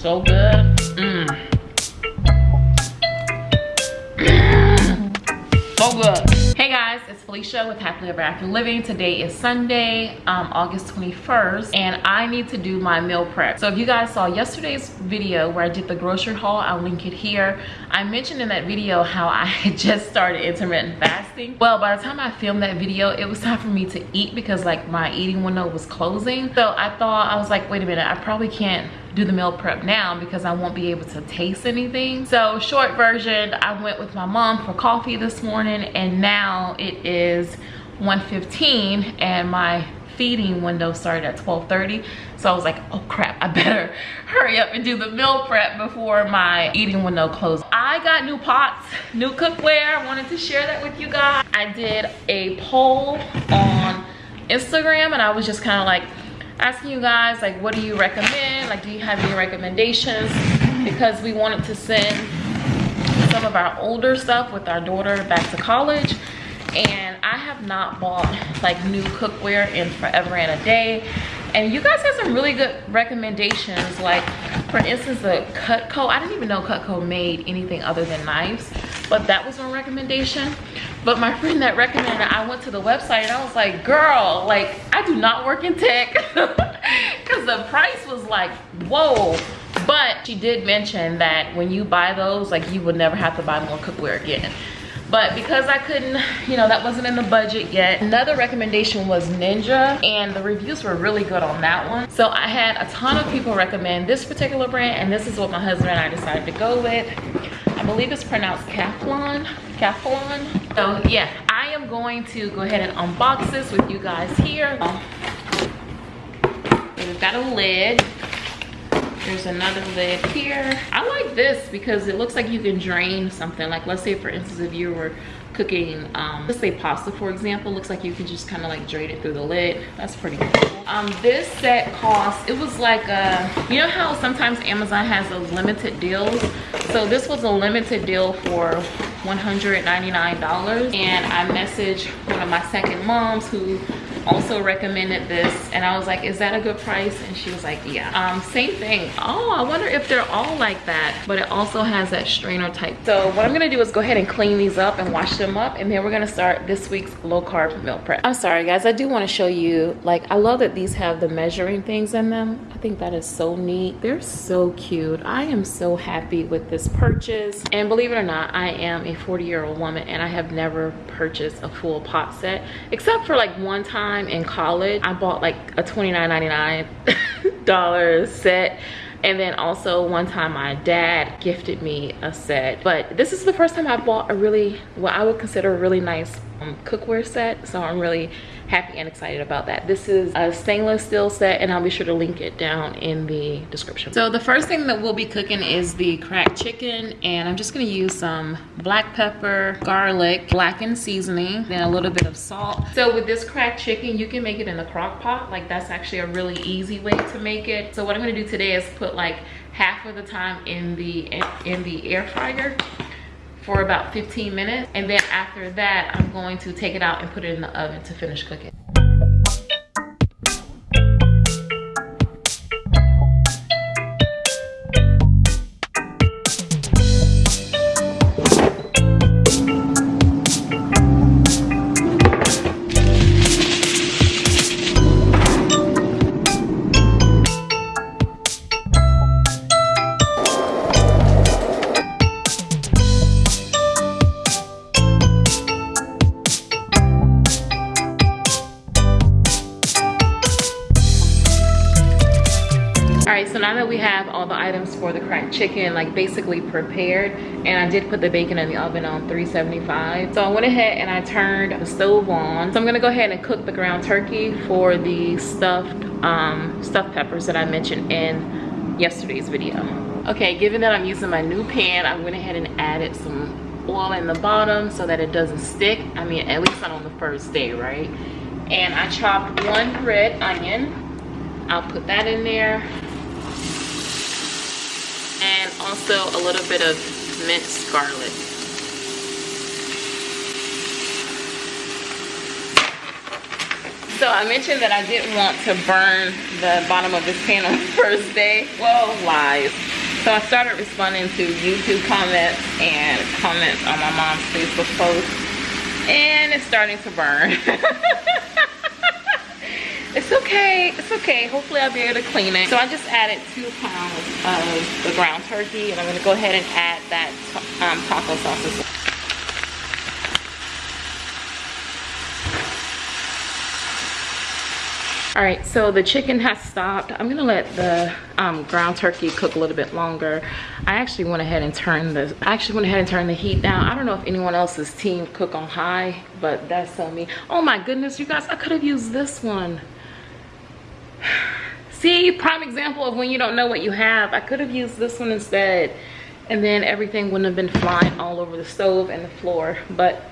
so good. Mmm. so good. Hey guys, it's Felicia with Happily Ever After Living. Today is Sunday, um, August 21st, and I need to do my meal prep. So if you guys saw yesterday's video where I did the grocery haul, I'll link it here. I mentioned in that video how I had just started intermittent fasting. Well, by the time I filmed that video, it was time for me to eat because like my eating window was closing. So I thought, I was like, wait a minute, I probably can't do the meal prep now because I won't be able to taste anything. So short version, I went with my mom for coffee this morning and now it is 1.15 and my feeding window started at 12.30. So I was like, oh crap, I better hurry up and do the meal prep before my eating window closes. I got new pots, new cookware. I wanted to share that with you guys. I did a poll on Instagram and I was just kind of like, asking you guys like what do you recommend like do you have any recommendations because we wanted to send some of our older stuff with our daughter back to college and i have not bought like new cookware in forever and a day. And you guys have some really good recommendations. Like for instance the cutco i didn't even know cutco made anything other than knives but that was one recommendation. But my friend that recommended i went to the website and i was like girl like i do not work in tech. Because the price was like whoa. But she did mention that when you buy those like you would never have to buy more cookware again but because I couldn't, you know, that wasn't in the budget yet. Another recommendation was Ninja and the reviews were really good on that one. So I had a ton of people recommend this particular brand and this is what my husband and I decided to go with. I believe it's pronounced Calphalon. Calphalon. So yeah, I am going to go ahead and unbox this with you guys here. We've got a lid. There's another lid here. I like this because it looks like you can drain something. Like let's say for instance, if you were cooking, um, let's say pasta for example, looks like you can just kind of like drain it through the lid. That's pretty cool. Um, this set cost, it was like, a, you know how sometimes Amazon has those limited deals? So this was a limited deal for $199 and I messaged one of my second moms who also recommended this and I was like, is that a good price? And she was like, yeah. Um, same thing. Oh, I wonder if they're all like that, but it also has that strainer type. So what I'm gonna do is go ahead and clean these up and wash them up and then we're gonna start this week's low carb meal prep. I'm sorry guys, I do wanna show you, like I love that these have the measuring things in them. I think that is so neat. They're so cute. I am so happy with this purchase. And believe it or not, I am a 40 year old woman and I have never purchased a full pot set except for like one time time in college, I bought like a $29.99 set. And then also one time my dad gifted me a set. But this is the first time i bought a really what i would consider a really nice um, cookware set. So i'm really happy and excited about that. This is a stainless steel set and i'll be sure to link it down in the description. So the first thing that we'll be cooking is the cracked chicken and i'm just to use some black pepper garlic blackened seasoning then a little bit of salt. So with this cracked chicken you can make it in a crock pot. Like that's actually a really easy way to make it. So what i'm to do today is put like half of the time in the in the air fryer for about 15 minutes. And then after that, I'm going to take it out and put it in the oven to finish cooking. We have all the items for the cracked chicken like basically prepared and I did put the bacon in the oven on 375 so I went ahead and I turned the stove on. So I'm gonna go ahead and cook the ground turkey for the stuffed um, stuffed peppers that I mentioned in yesterday's video. Okay given that I'm using my new pan I went ahead and added some oil in the bottom so that it doesn't stick. I mean at least not on the first day right? And I chopped one red onion. I'll put that in there and also a little bit of minced garlic. So I mentioned that I didn't want to burn the bottom of this pan on the first day. Well, lies. So I started responding to YouTube comments and comments on my mom's Facebook post. And it's starting to burn. it's okay, it's okay. Hopefully I'll be able to clean it. So I just added two pounds of the ground turkey and I'm gonna go ahead and add that um, taco sauce as well. all right so the chicken has stopped i'm gonna let the um, ground turkey cook a little bit longer i actually went ahead and turned the i actually went ahead and turned the heat down i don't know if anyone else's team cook on high but that's on me oh my goodness you guys i could have used this one see prime example of when you don't know what you have i could have used this one instead and then everything wouldn't have been flying all over the stove and the floor but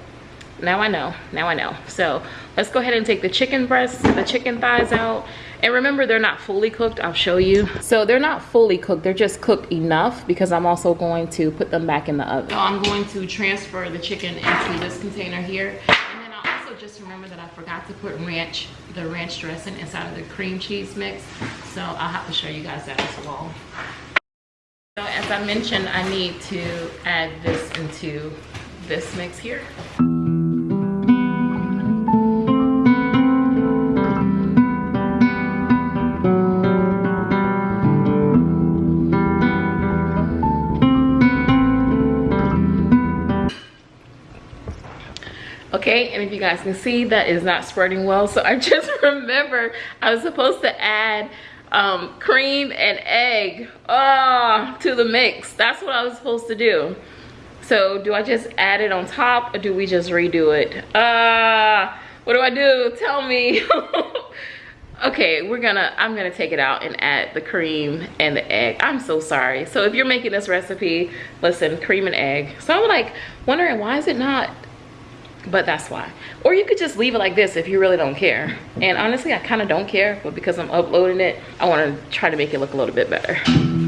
now I know, now I know. So let's go ahead and take the chicken breasts, the chicken thighs out. And remember, they're not fully cooked, I'll show you. So they're not fully cooked, they're just cooked enough because I'm also going to put them back in the oven. So I'm going to transfer the chicken into this container here. Just remember that I forgot to put ranch, the ranch dressing inside of the cream cheese mix. So I'll have to show you guys that as well. So as I mentioned, I need to add this into this mix here. Okay and if you guys can see that is not spreading well. So i just remember i was supposed to add um, cream and egg oh, to the mix. That's what i was supposed to do. So do i just add it on top or do we just redo it? Uh what do i do? Tell me. Okay we're gonna i'm gonna take it out and add the cream and the egg. I'm so sorry. So if you're making this recipe listen cream and egg. So i'm like wondering why is it not but that's why. Or you could just leave it like this if you really don't care. And honestly i kind of don't care but because i'm uploading it i want to try to make it look a little bit better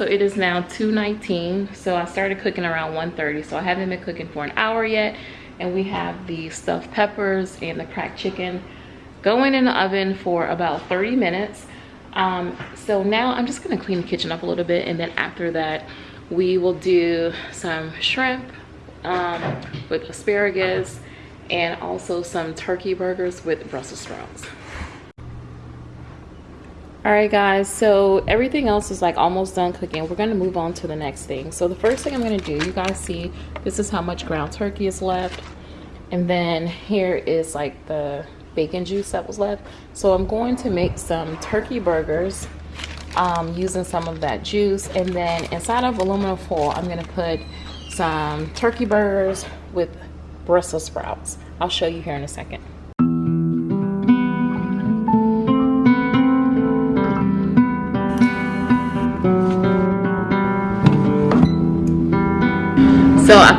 so it is now 2:19. so i started cooking around 1:30. so i haven't been cooking for an hour yet and we have the stuffed peppers and the cracked chicken going in the oven for about 30 minutes um, so now i'm just going to clean the kitchen up a little bit and then after that we will do some shrimp um, with asparagus and also some turkey burgers with brussels sprouts all right guys so everything else is like almost done cooking. We're going to move on to the next thing. So the first thing i'm going to do you guys see this is how much ground turkey is left. And then here is like the bacon juice that was left. So i'm going to make some turkey burgers um, using some of that juice. And then inside of aluminum foil i'm going to put some turkey burgers with brussels sprouts. I'll show you here in a second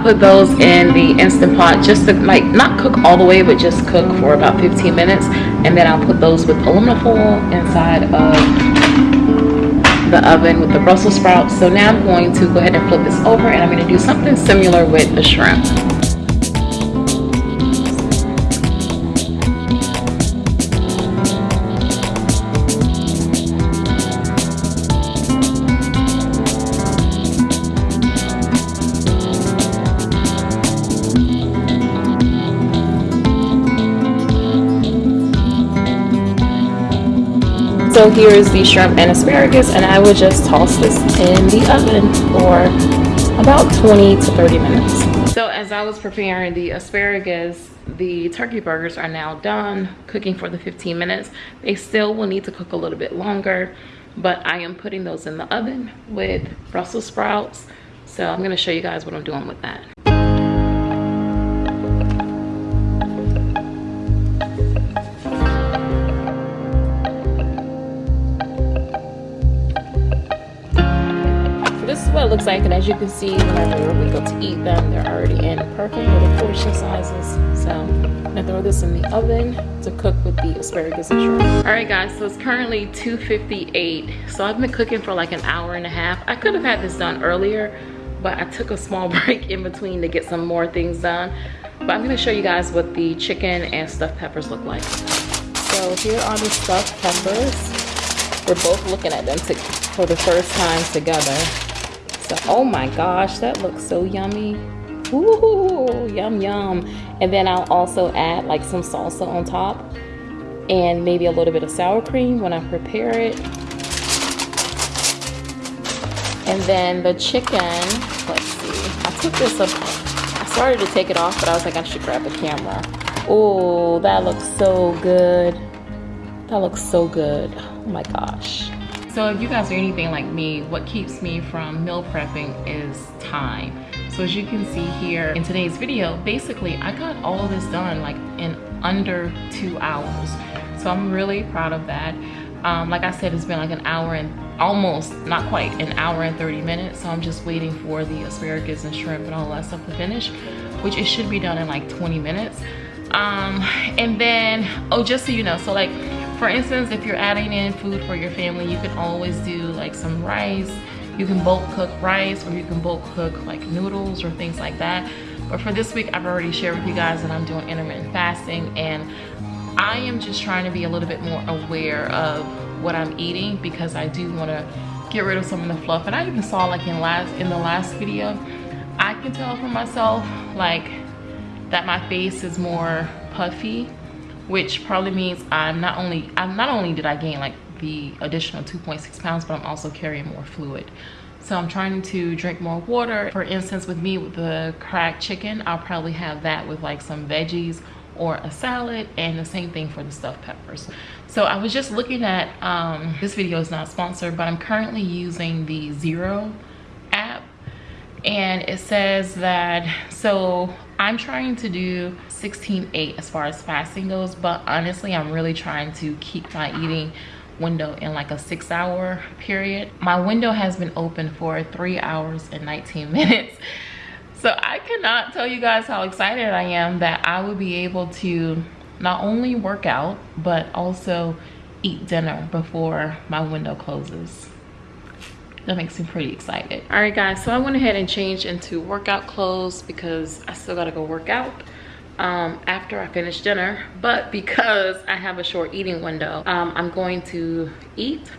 I put those in the Instant Pot just to like not cook all the way but just cook for about 15 minutes and then I'll put those with aluminum foil inside of the oven with the Brussels sprouts. So now I'm going to go ahead and flip this over and I'm going to do something similar with the shrimp. So here is the shrimp and asparagus and I would just toss this in the oven for about 20 to 30 minutes. So as I was preparing the asparagus, the turkey burgers are now done cooking for the 15 minutes. They still will need to cook a little bit longer, but I am putting those in the oven with Brussels sprouts. So I'm gonna show you guys what I'm doing with that. Looks like and as you can see whenever we go to eat them they're already in perfect little portion sizes. So i'm gonna throw this in the oven to cook with the asparagus and shrimp. All right guys so it's currently 2:58. so i've been cooking for like an hour and a half. I could have had this done earlier but i took a small break in between to get some more things done. But i'm going to show you guys what the chicken and stuffed peppers look like. So here are the stuffed peppers. We're both looking at them to, for the first time together oh my gosh that looks so yummy. Ooh, yum yum. And then I'll also add like some salsa on top and maybe a little bit of sour cream when I prepare it. And then the chicken let's see. I took this up I started to take it off but I was like I should grab the camera. Oh that looks so good. That looks so good. Oh my gosh so if you guys are anything like me, what keeps me from meal prepping is time. So as you can see here in today's video, basically I got all this done like in under two hours. So I'm really proud of that. Um, like I said, it's been like an hour and almost, not quite, an hour and 30 minutes. So I'm just waiting for the asparagus and shrimp and all that stuff to finish, which it should be done in like 20 minutes. Um, and then, oh, just so you know, so like for instance if you're adding in food for your family you can always do like some rice. You can bulk cook rice or you can bulk cook like noodles or things like that. But for this week i've already shared with you guys that i'm doing intermittent fasting and i am just trying to be a little bit more aware of what i'm eating because i do want to get rid of some of the fluff. And i even saw like in last in the last video i can tell for myself like that my face is more puffy which probably means I'm not only I'm not only did I gain like the additional 2.6 pounds, but I'm also carrying more fluid. So I'm trying to drink more water. For instance, with me with the cracked chicken, I'll probably have that with like some veggies or a salad and the same thing for the stuffed peppers. So I was just looking at, um, this video is not sponsored, but I'm currently using the Zero app and it says that, so I'm trying to do 16-8 as far as fasting goes, but honestly, I'm really trying to keep my eating window in like a six hour period. My window has been open for three hours and 19 minutes. So I cannot tell you guys how excited I am that I will be able to not only work out, but also eat dinner before my window closes that makes me pretty excited all right guys so i went ahead and changed into workout clothes because i still gotta go work out um, after i finish dinner but because i have a short eating window um, i'm going to eat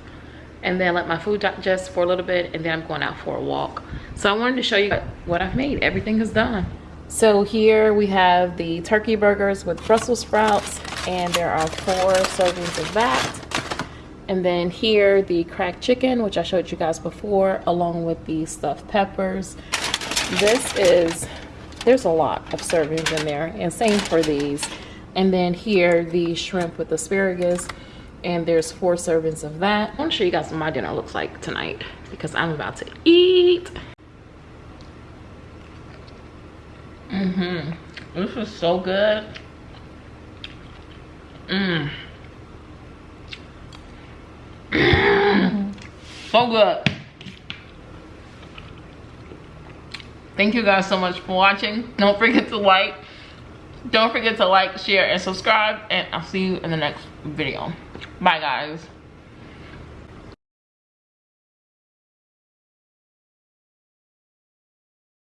and then let my food digest for a little bit and then i'm going out for a walk. So i wanted to show you what i've made. Everything is done. So here we have the turkey burgers with brussels sprouts and there are four servings of that. And then here the cracked chicken which i showed you guys before along with the stuffed peppers. This is there's a lot of servings in there and same for these. And then here the shrimp with asparagus and there's four servings of that. I want to show you guys what my dinner looks like tonight because i'm about to eat. Mm-hmm. This is so good. Mmm so good thank you guys so much for watching. Don't forget to like don't forget to like share and subscribe and i'll see you in the next video. Bye guys